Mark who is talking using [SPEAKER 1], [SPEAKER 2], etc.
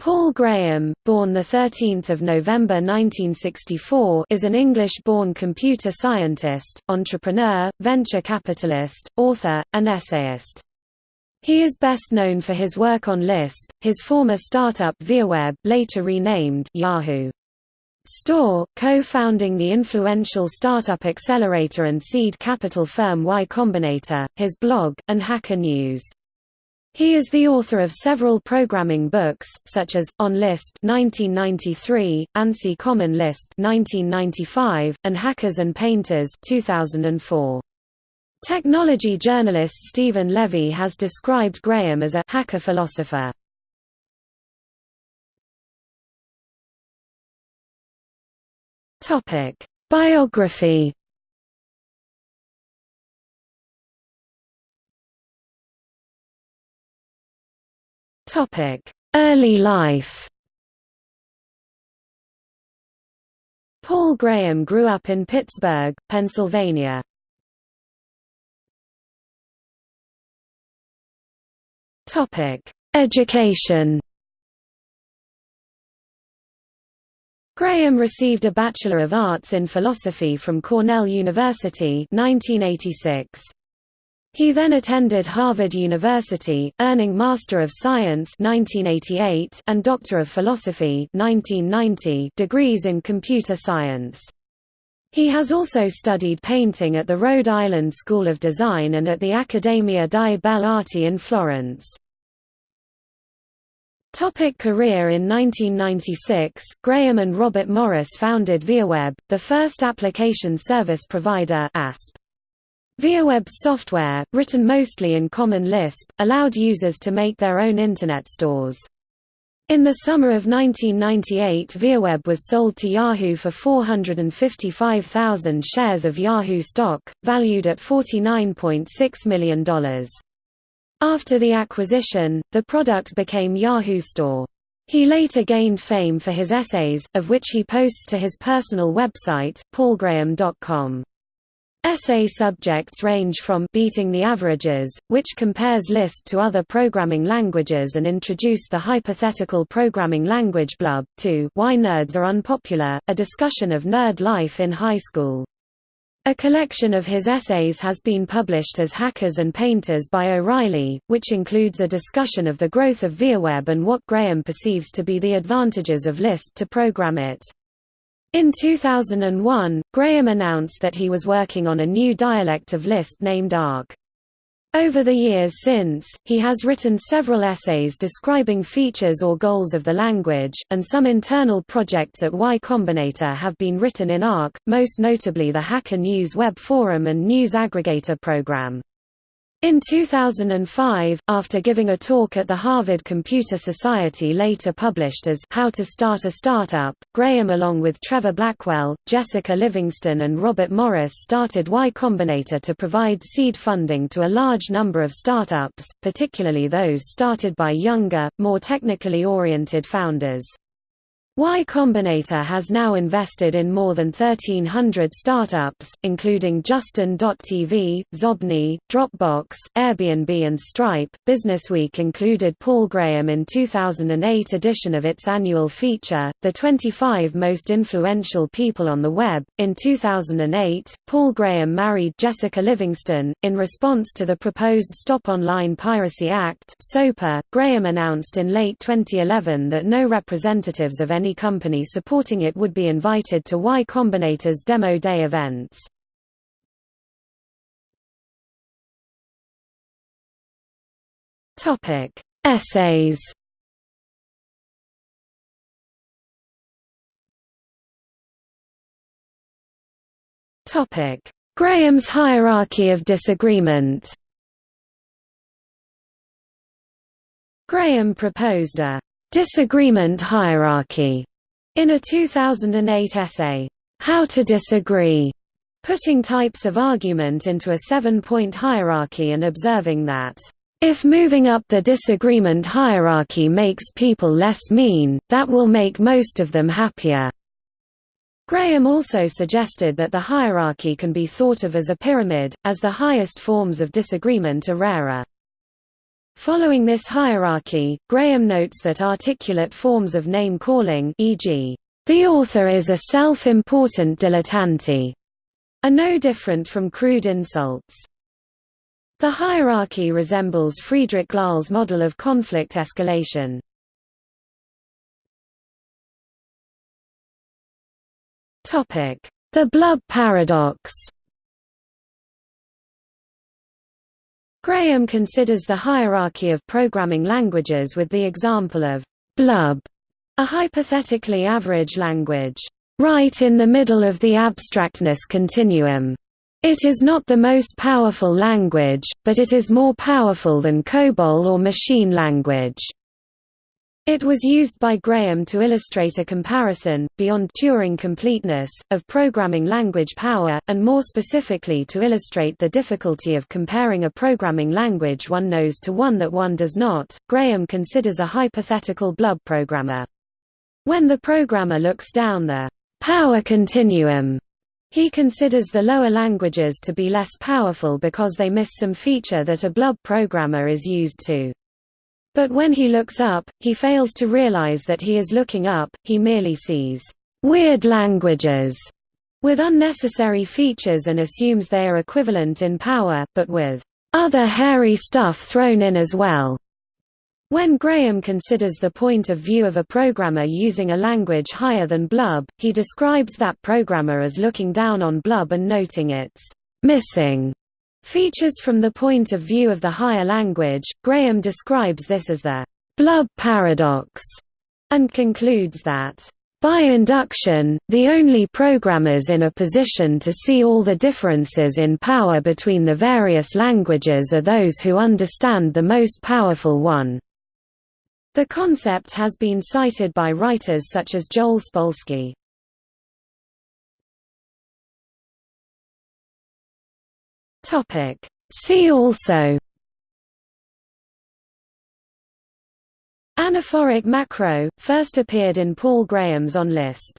[SPEAKER 1] Paul Graham, born 13 November 1964 is an English-born computer scientist, entrepreneur, venture capitalist, author, and essayist. He is best known for his work on Lisp, his former startup ViaWeb later renamed Yahoo! Store, co-founding the influential startup accelerator and seed capital firm Y Combinator, his blog, and Hacker News. He is the author of several programming books, such as On Lisp (1993), ANSI Common Lisp (1995), and Hackers and Painters (2004). Technology journalist Steven Levy has described Graham as a hacker philosopher. Topic: Early life Paul Graham grew up in Pittsburgh, Pennsylvania. Education Graham received a Bachelor of Arts in Philosophy from Cornell University 1986. He then attended Harvard University, earning Master of Science 1988 and Doctor of Philosophy 1990 degrees in computer science. He has also studied painting at the Rhode Island School of Design and at the Accademia di Belle Arti in Florence. Topic career In 1996, Graham and Robert Morris founded ViaWeb, the first application service provider ASP. ViaWeb's software, written mostly in Common Lisp, allowed users to make their own Internet stores. In the summer of 1998 ViaWeb was sold to Yahoo for 455,000 shares of Yahoo stock, valued at $49.6 million. After the acquisition, the product became Yahoo Store. He later gained fame for his essays, of which he posts to his personal website, paulgraham.com. Essay subjects range from beating the averages, which compares Lisp to other programming languages and introduce the hypothetical programming language blub, to why nerds are unpopular, a discussion of nerd life in high school. A collection of his essays has been published as Hackers and Painters by O'Reilly, which includes a discussion of the growth of ViaWeb and what Graham perceives to be the advantages of Lisp to program it. In 2001, Graham announced that he was working on a new dialect of Lisp named Arc. Over the years since, he has written several essays describing features or goals of the language, and some internal projects at Y Combinator have been written in Arc, most notably the Hacker News web forum and news aggregator program. In 2005, after giving a talk at the Harvard Computer Society later published as How to Start a Startup, Graham along with Trevor Blackwell, Jessica Livingston and Robert Morris started Y Combinator to provide seed funding to a large number of startups, particularly those started by younger, more technically oriented founders. Y Combinator has now invested in more than 1,300 startups, including Justin.tv, Xobni, Dropbox, Airbnb and Stripe. Businessweek included Paul Graham in 2008 edition of its annual feature, The 25 Most Influential People on the Web. In 2008, Paul Graham married Jessica Livingston. In response to the proposed Stop Online Piracy Act, SOPA, Graham announced in late 2011 that no representatives of any any company supporting it would be invited to Y Combinator's Demo Day events. Topic: Essays Topic: Graham's hierarchy of disagreement Graham proposed a Disagreement hierarchy in a 2008 essay, How to Disagree, putting types of argument into a seven-point hierarchy and observing that, if moving up the disagreement hierarchy makes people less mean, that will make most of them happier. Graham also suggested that the hierarchy can be thought of as a pyramid, as the highest forms of disagreement are rarer. Following this hierarchy, Graham notes that articulate forms of name-calling e.g., the author is a self-important dilettante, are no different from crude insults. The hierarchy resembles Friedrich Glasl's model of conflict escalation. The Blub paradox Graham considers the hierarchy of programming languages with the example of Blub, a hypothetically average language, right in the middle of the abstractness continuum. It is not the most powerful language, but it is more powerful than COBOL or machine language. It was used by Graham to illustrate a comparison, beyond Turing completeness, of programming language power, and more specifically to illustrate the difficulty of comparing a programming language one knows to one that one does not. Graham considers a hypothetical blub programmer. When the programmer looks down the power continuum, he considers the lower languages to be less powerful because they miss some feature that a blub programmer is used to. But when he looks up, he fails to realize that he is looking up, he merely sees weird languages with unnecessary features and assumes they are equivalent in power, but with other hairy stuff thrown in as well. When Graham considers the point of view of a programmer using a language higher than Blub, he describes that programmer as looking down on Blub and noting its missing Features from the point of view of the higher language, Graham describes this as the Blub paradox, and concludes that by induction, the only programmers in a position to see all the differences in power between the various languages are those who understand the most powerful one. The concept has been cited by writers such as Joel Spolsky. Topic. See also Anaphoric macro, first appeared in Paul Graham's On Lisp.